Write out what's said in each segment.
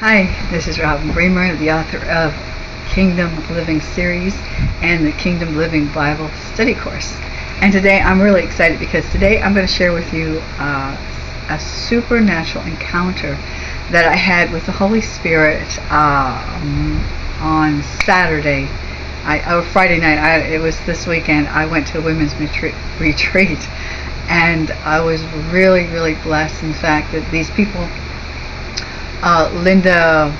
Hi, this is Robin Bremer, the author of Kingdom Living series and the Kingdom Living Bible study course. And today I'm really excited because today I'm going to share with you uh, a supernatural encounter that I had with the Holy Spirit um, on Saturday. I, or Friday night, I, it was this weekend, I went to a women's retreat and I was really, really blessed in the fact that these people uh, Linda,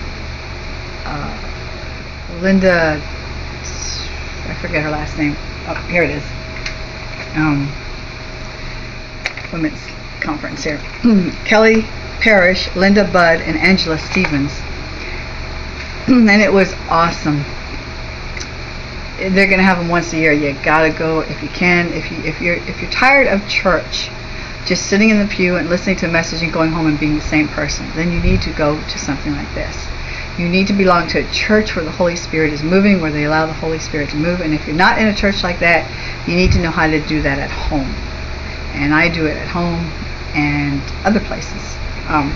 uh, Linda, I forget her last name. Oh, here it is. Um, women's conference here. Kelly Parrish, Linda Budd, and Angela Stevens. and it was awesome. They're to have them once a year. You gotta go if you can. If you if you're if you're tired of church, just sitting in the pew and listening to a message and going home and being the same person, then you need to go to something like this. You need to belong to a church where the Holy Spirit is moving, where they allow the Holy Spirit to move. And if you're not in a church like that, you need to know how to do that at home. And I do it at home and other places. Um,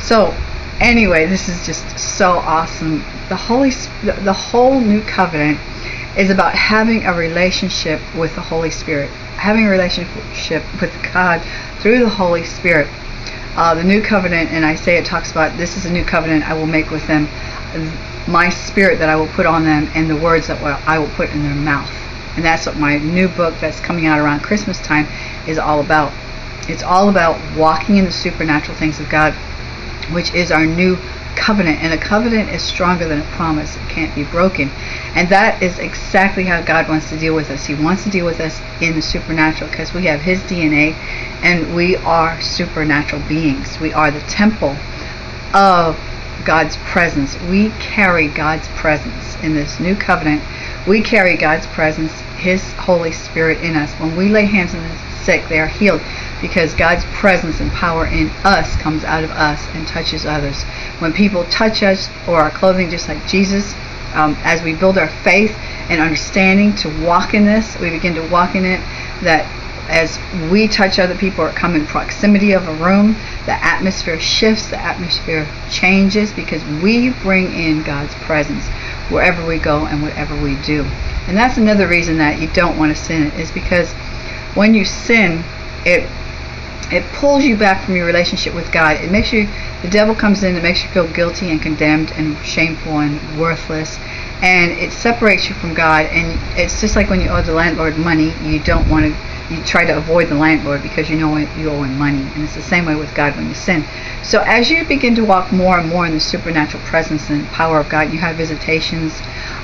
so, anyway, this is just so awesome. The Holy, the whole new covenant is about having a relationship with the Holy Spirit having a relationship with God through the Holy Spirit. Uh, the new covenant, and I say it talks about this is a new covenant I will make with them, my spirit that I will put on them, and the words that I will put in their mouth. And that's what my new book that's coming out around Christmas time is all about. It's all about walking in the supernatural things of God, which is our new covenant. And a covenant is stronger than a promise. It can't be broken. And that is exactly how God wants to deal with us. He wants to deal with us in the supernatural because we have His DNA and we are supernatural beings. We are the temple of God's presence. We carry God's presence in this new covenant. We carry God's presence, His Holy Spirit in us. When we lay hands on the sick, they are healed because God's presence and power in us comes out of us and touches others. When people touch us or our clothing, just like Jesus, um, as we build our faith and understanding to walk in this, we begin to walk in it, that as we touch other people or come in proximity of a room, the atmosphere shifts, the atmosphere changes because we bring in God's presence wherever we go and whatever we do. And that's another reason that you don't want to sin is because when you sin, it it pulls you back from your relationship with God. It makes you, the devil comes in, it makes you feel guilty and condemned and shameful and worthless. And it separates you from God. And it's just like when you owe the landlord money, you don't want to, you try to avoid the landlord because you know you owe him money. And it's the same way with God when you sin. So as you begin to walk more and more in the supernatural presence and power of God, you have visitations.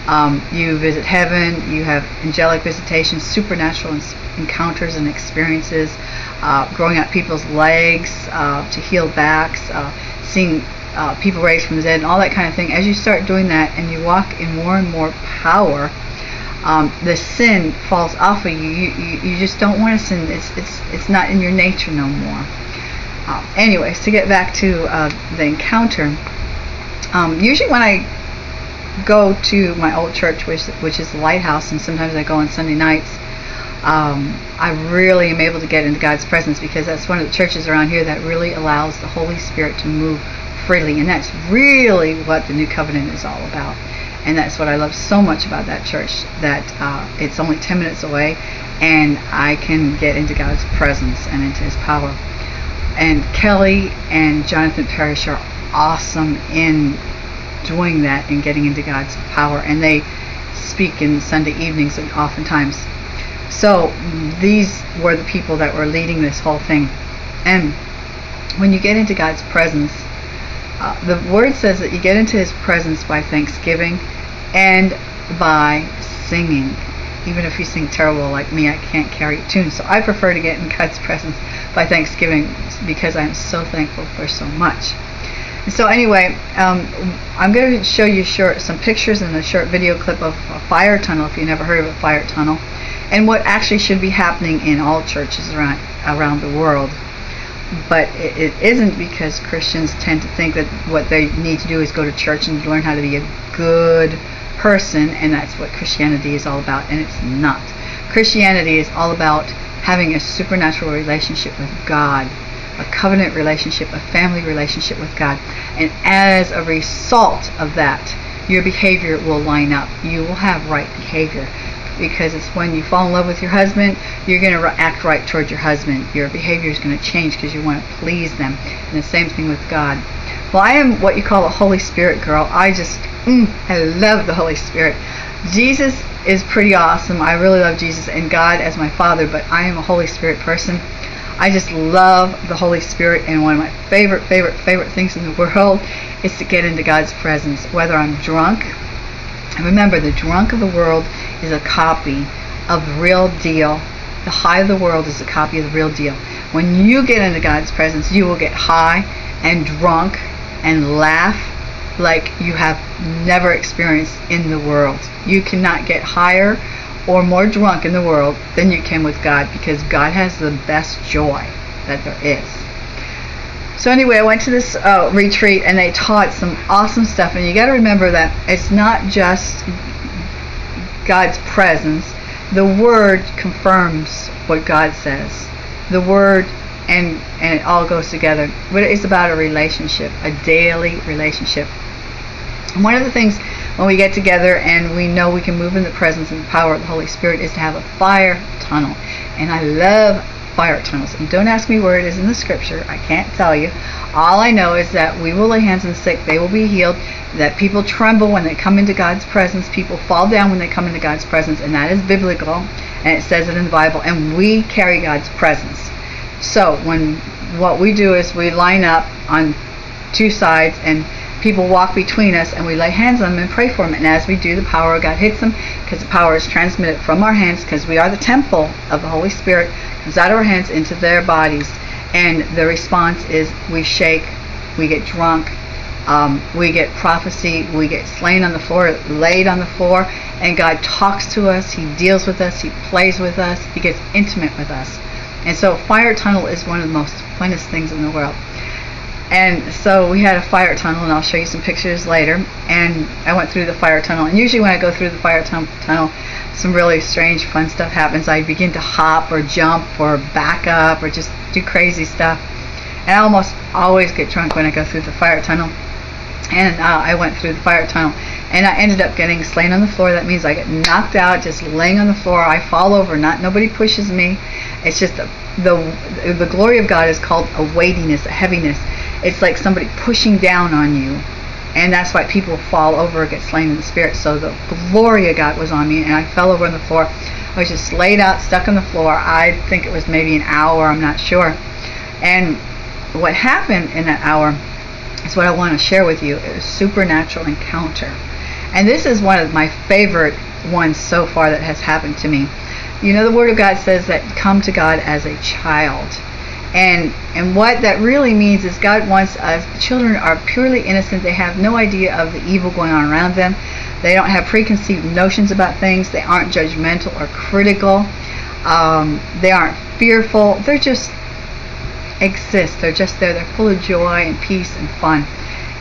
Um, you visit heaven, you have angelic visitations, supernatural encounters and experiences uh, growing out people's legs uh, to heal backs, uh, seeing uh, people raised from the dead, and all that kind of thing. As you start doing that and you walk in more and more power, um, the sin falls off of you. You, you. you just don't want to sin. It's it's it's not in your nature no more. Uh, anyways, to get back to uh, the encounter, um, usually when I go to my old church, which which is the Lighthouse, and sometimes I go on Sunday nights um, I really am able to get into God's presence because that's one of the churches around here that really allows the Holy Spirit to move freely. And that's really what the New Covenant is all about. And that's what I love so much about that church that uh, it's only 10 minutes away and I can get into God's presence and into His power. And Kelly and Jonathan Parrish are awesome in doing that and getting into God's power. And they speak in Sunday evenings and oftentimes so these were the people that were leading this whole thing. And when you get into God's presence, uh, the word says that you get into his presence by thanksgiving and by singing. Even if you sing terrible like me, I can't carry a tune. So I prefer to get in God's presence by thanksgiving because I'm so thankful for so much. So anyway, um, I'm going to show you short, some pictures and a short video clip of a fire tunnel if you've never heard of a fire tunnel and what actually should be happening in all churches around around the world. But it, it isn't because Christians tend to think that what they need to do is go to church and learn how to be a good person, and that's what Christianity is all about, and it's not. Christianity is all about having a supernatural relationship with God, a covenant relationship, a family relationship with God. And as a result of that, your behavior will line up. You will have right behavior because it's when you fall in love with your husband, you're going to act right toward your husband. Your behavior is going to change because you want to please them. And the same thing with God. Well, I am what you call a Holy Spirit girl. I just, mm, I love the Holy Spirit. Jesus is pretty awesome. I really love Jesus and God as my Father, but I am a Holy Spirit person. I just love the Holy Spirit, and one of my favorite, favorite, favorite things in the world is to get into God's presence, whether I'm drunk. Remember, the drunk of the world is a copy of the real deal. The high of the world is a copy of the real deal. When you get into God's presence, you will get high and drunk and laugh like you have never experienced in the world. You cannot get higher or more drunk in the world than you can with God because God has the best joy that there is. So anyway, I went to this uh, retreat and they taught some awesome stuff. And you got to remember that it's not just God's presence. The Word confirms what God says. The Word and and it all goes together. But it's about a relationship, a daily relationship. One of the things when we get together and we know we can move in the presence and the power of the Holy Spirit is to have a fire tunnel. And I love fire tunnels. And don't ask me where it is in the scripture. I can't tell you. All I know is that we will lay hands on the sick, they will be healed, that people tremble when they come into God's presence, people fall down when they come into God's presence, and that is biblical, and it says it in the Bible, and we carry God's presence. So when what we do is we line up on two sides and people walk between us and we lay hands on them and pray for them. And as we do, the power of God hits them because the power is transmitted from our hands because we are the temple of the Holy Spirit, comes out of our hands into their bodies. And the response is we shake, we get drunk, um, we get prophecy, we get slain on the floor, laid on the floor, and God talks to us, He deals with us, He plays with us, He gets intimate with us. And so, fire tunnel is one of the most funnest things in the world. And so we had a fire tunnel, and I'll show you some pictures later. And I went through the fire tunnel. And usually, when I go through the fire tunnel, some really strange, fun stuff happens. I begin to hop or jump or back up or just do crazy stuff. And I almost always get drunk when I go through the fire tunnel. And uh, I went through the fire tunnel, and I ended up getting slain on the floor. That means I get knocked out, just laying on the floor. I fall over. Not nobody pushes me. It's just the the, the glory of God is called a weightiness, a heaviness it's like somebody pushing down on you. And that's why people fall over get slain in the spirit. So the glory of God was on me, and I fell over on the floor. I was just laid out, stuck on the floor. I think it was maybe an hour, I'm not sure. And what happened in that hour is what I want to share with you. It was supernatural encounter. And this is one of my favorite ones so far that has happened to me. You know, the Word of God says that come to God as a child. And and what that really means is God wants us. Children are purely innocent. They have no idea of the evil going on around them. They don't have preconceived notions about things. They aren't judgmental or critical. Um, they aren't fearful. They're just exist. They're just there. They're full of joy and peace and fun.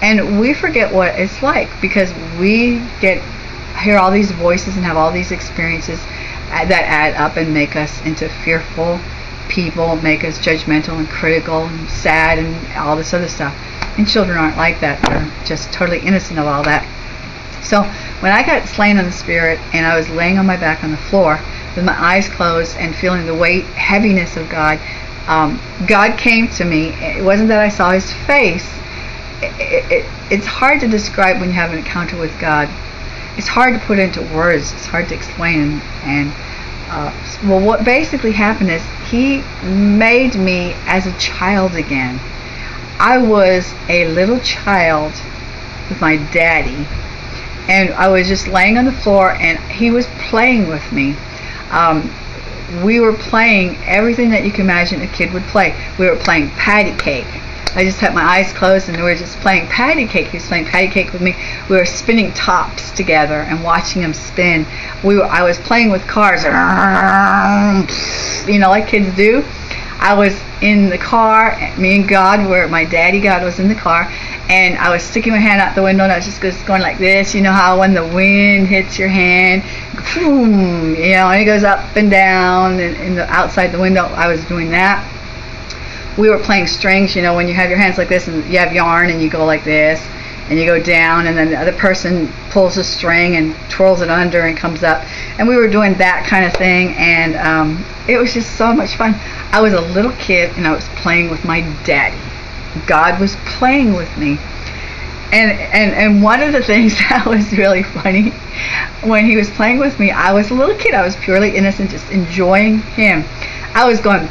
And we forget what it's like because we get hear all these voices and have all these experiences that add up and make us into fearful people make us judgmental and critical and sad and all this other stuff. And children aren't like that. They're just totally innocent of all that. So when I got slain in the spirit and I was laying on my back on the floor with my eyes closed and feeling the weight, heaviness of God, um, God came to me. It wasn't that I saw His face. It, it, it, it's hard to describe when you have an encounter with God. It's hard to put into words. It's hard to explain. And uh, well, what basically happened is he made me as a child again. I was a little child with my daddy, and I was just laying on the floor, and he was playing with me. Um, we were playing everything that you can imagine a kid would play. We were playing patty cake. I just had my eyes closed and we were just playing patty cake. He was playing patty cake with me. We were spinning tops together and watching him spin. We were, I was playing with cars, you know, like kids do. I was in the car. Me and God were. My daddy God was in the car, and I was sticking my hand out the window, and I was just going like this. You know how when the wind hits your hand, boom, you know, and it goes up and down, and, and the outside the window. I was doing that we were playing strings. You know, when you have your hands like this and you have yarn and you go like this and you go down and then the other person pulls a string and twirls it under and comes up. And we were doing that kind of thing and um, it was just so much fun. I was a little kid and i was playing with my daddy. God was playing with me. And and and one of the things that was really funny when he was playing with me i was a little kid. I was purely innocent just enjoying him. I was going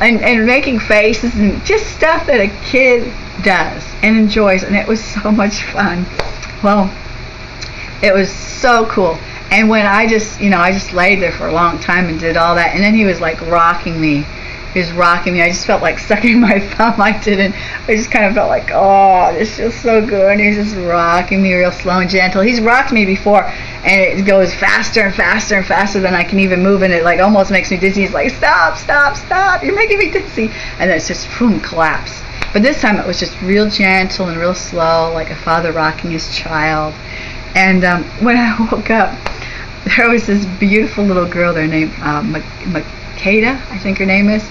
and, and, making faces and just stuff that a kid does and enjoys and it was so much fun. Well it was so cool. And when i just you know i just laid there for a long time and did all that and then he was like rocking me was rocking me. I just felt like sucking my thumb. I didn't. I just kind of felt like, oh, this feels so good. And he's just rocking me real slow and gentle. He's rocked me before, and it goes faster and faster and faster than I can even move, and it like almost makes me dizzy. He's like, stop, stop, stop. You're making me dizzy. And then it's just boom, collapse. But this time it was just real gentle and real slow, like a father rocking his child. And um, when I woke up, there was this beautiful little girl there named uh, Makeda, I think her name is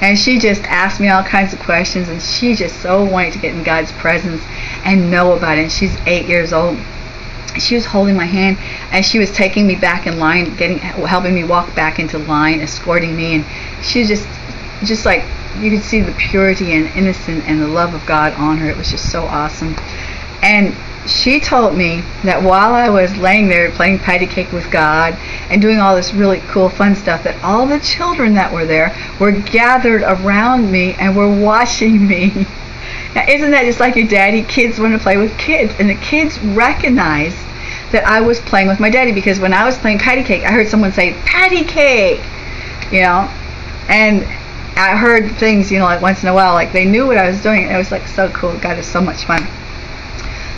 and she just asked me all kinds of questions, and she just so wanted to get in God's presence and know about it. And she's eight years old. She was holding my hand, and she was taking me back in line, getting helping me walk back into line, escorting me, and she just, just like you could see the purity and innocence and the love of God on her. It was just so awesome. And she told me that while I was laying there playing patty cake with God and doing all this really cool fun stuff that all the children that were there were gathered around me and were watching me. Now isn't that just like your daddy? Kids want to play with kids and the kids recognized that I was playing with my daddy because when I was playing patty cake I heard someone say patty cake you know and I heard things you know like once in a while like they knew what I was doing and it was like so cool God is so much fun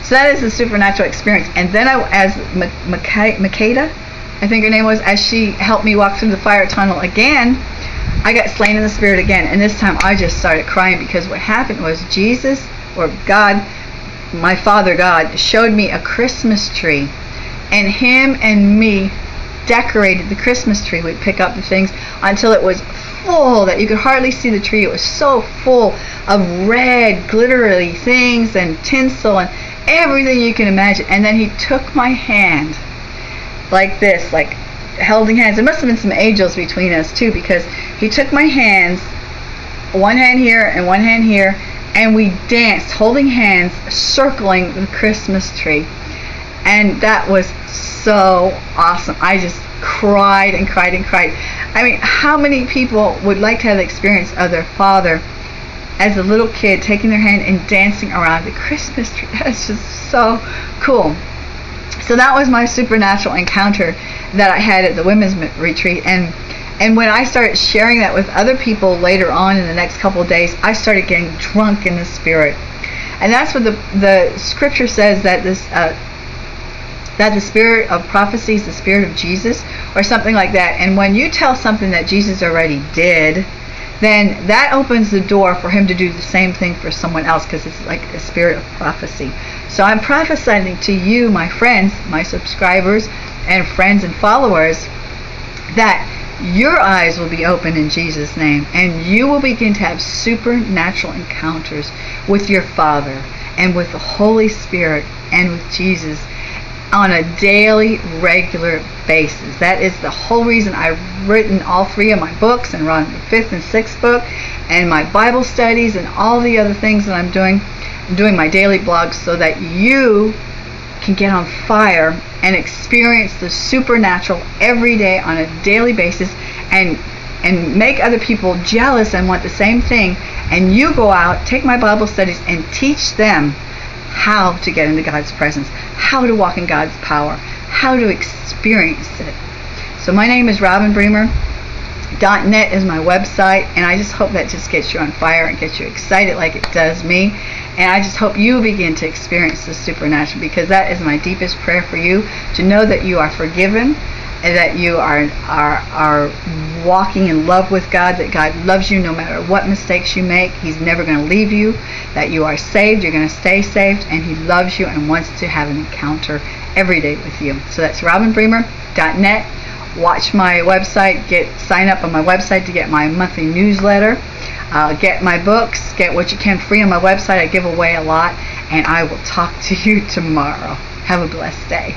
so that is a supernatural experience. And then I, as Makeda, I think her name was, as she helped me walk through the fire tunnel again, I got slain in the spirit again. And this time I just started crying because what happened was Jesus, or God, my Father God, showed me a Christmas tree. And him and me decorated the Christmas tree. We'd pick up the things until it was full that you could hardly see the tree. It was so full of red, glittery things and tinsel and everything you can imagine. And then he took my hand like this, like holding hands. There must have been some angels between us too, because he took my hands, one hand here and one hand here, and we danced, holding hands, circling the Christmas tree. And that was so awesome. I just cried and cried and cried. I mean, how many people would like to have the experience of their father as a little kid taking their hand and dancing around the Christmas tree. That's just so cool. So that was my supernatural encounter that I had at the women's retreat and and when I started sharing that with other people later on in the next couple of days, I started getting drunk in the spirit. And that's what the the scripture says that this uh, that the spirit of prophecy is the spirit of Jesus or something like that. And when you tell something that Jesus already did, then that opens the door for him to do the same thing for someone else because it's like a spirit of prophecy. So I'm prophesying to you, my friends, my subscribers, and friends and followers, that your eyes will be open in Jesus' name and you will begin to have supernatural encounters with your Father and with the Holy Spirit and with Jesus on a daily, regular basis. That is the whole reason I've written all three of my books and run the fifth and sixth book and my Bible studies and all the other things that I'm doing. I'm doing my daily blogs so that you can get on fire and experience the supernatural every day on a daily basis and and make other people jealous and want the same thing and you go out take my bible studies and teach them how to get into God's presence, how to walk in God's power, how to experience it. So my name is Robin Bremer. .net is my website and I just hope that just gets you on fire and gets you excited like it does me and I just hope you begin to experience the supernatural because that is my deepest prayer for you to know that you are forgiven that you are are are walking in love with God, that God loves you no matter what mistakes you make. He's never going to leave you, that you are saved, you're going to stay saved, and He loves you and wants to have an encounter every day with you. So that's robinbremer.net watch my website, get sign up on my website to get my monthly newsletter. Uh, get my books, get what you can free on my website. I give away a lot, and I will talk to you tomorrow. Have a blessed day.